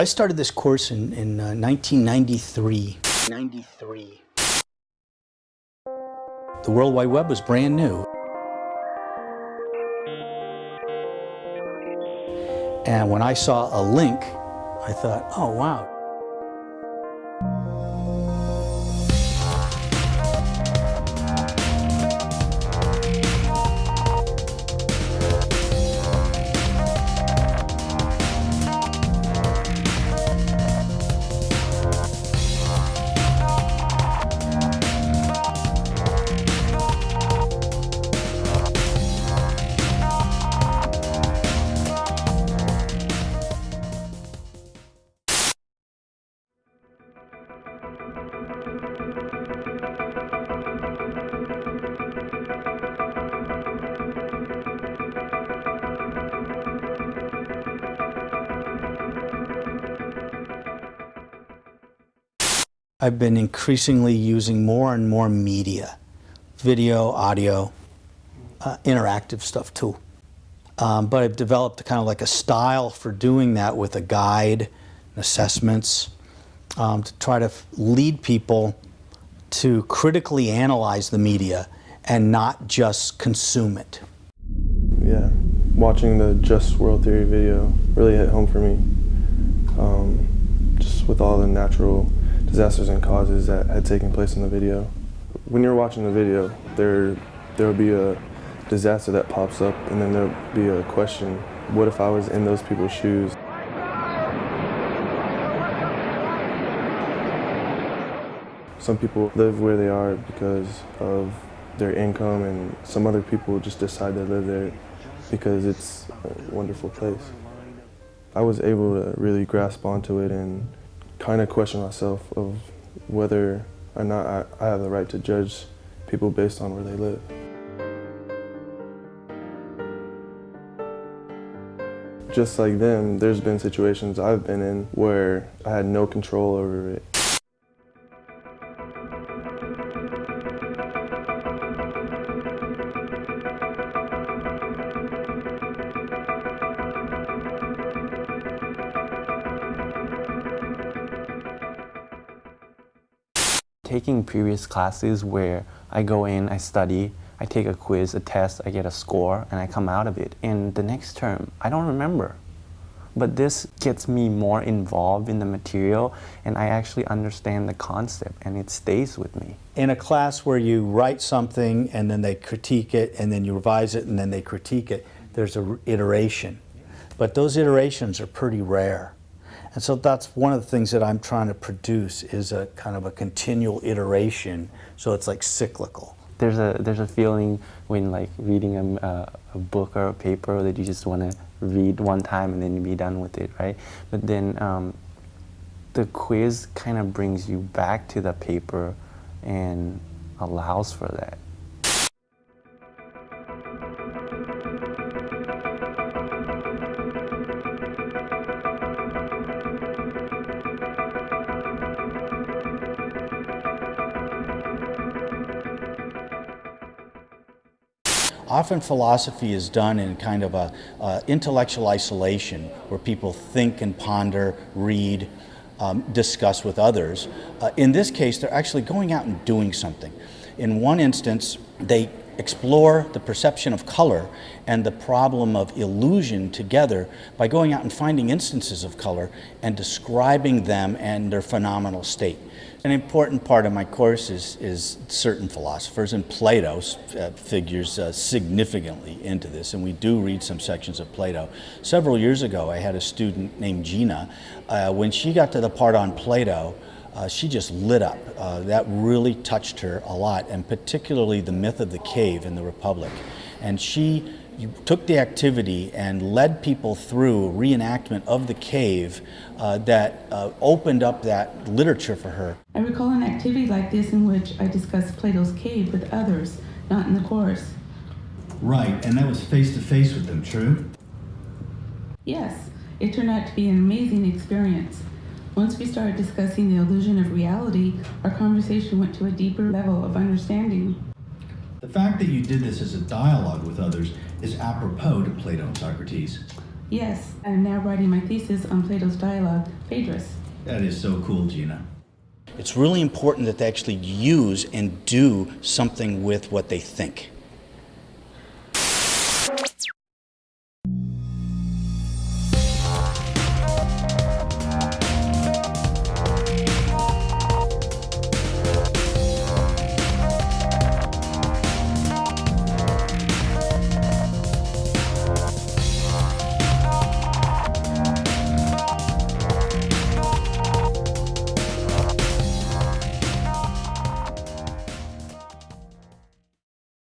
I started this course in, in uh, 1993. 93. The World Wide Web was brand new. And when I saw a link, I thought, oh, wow, I've been increasingly using more and more media, video, audio, uh, interactive stuff too. Um, but I've developed kind of like a style for doing that with a guide, assessments, um, to try to lead people to critically analyze the media and not just consume it. Yeah, watching the Just World Theory video really hit home for me. Um, just with all the natural disasters and causes that had taken place in the video. When you're watching the video, there there will be a disaster that pops up and then there'll be a question, what if I was in those people's shoes? Some people live where they are because of their income and some other people just decide to live there because it's a wonderful place. I was able to really grasp onto it and kind of question myself of whether or not I, I have the right to judge people based on where they live. Just like them, there's been situations I've been in where I had no control over it. Taking previous classes where I go in, I study, I take a quiz, a test, I get a score, and I come out of it. And the next term, I don't remember. But this gets me more involved in the material, and I actually understand the concept, and it stays with me. In a class where you write something, and then they critique it, and then you revise it, and then they critique it, there's an iteration. But those iterations are pretty rare. And so that's one of the things that I'm trying to produce is a kind of a continual iteration, so it's like cyclical. There's a there's a feeling when like reading a, a, book or a paper that you just want to read one time and then be done with it, right? But then um, the quiz kind of brings you back to the paper and allows for that. Often philosophy is done in kind of a uh, intellectual isolation where people think and ponder, read, um, discuss with others. Uh, in this case, they're actually going out and doing something. In one instance, they explore the perception of color and the problem of illusion together by going out and finding instances of color and describing them and their phenomenal state. An important part of my course is, is certain philosophers, and Plato uh, figures uh, significantly into this, and we do read some sections of Plato. Several years ago, I had a student named Gina. Uh, when she got to the part on Plato, uh, she just lit up. Uh, that really touched her a lot, and particularly the myth of the cave in the Republic. And she took the activity and led people through a reenactment of the cave uh, that uh, opened up that literature for her. I recall an activity like this in which I discussed Plato's cave with others, not in the course. Right, and that was face to face with them, true? Yes, it turned out to be an amazing experience. Once we started discussing the illusion of reality, our conversation went to a deeper level of understanding. The fact that you did this as a dialogue with others is apropos to Plato and Socrates. Yes, I'm now writing my thesis on Plato's dialogue, Phaedrus. That is so cool, Gina. It's really important that they actually use and do something with what they think.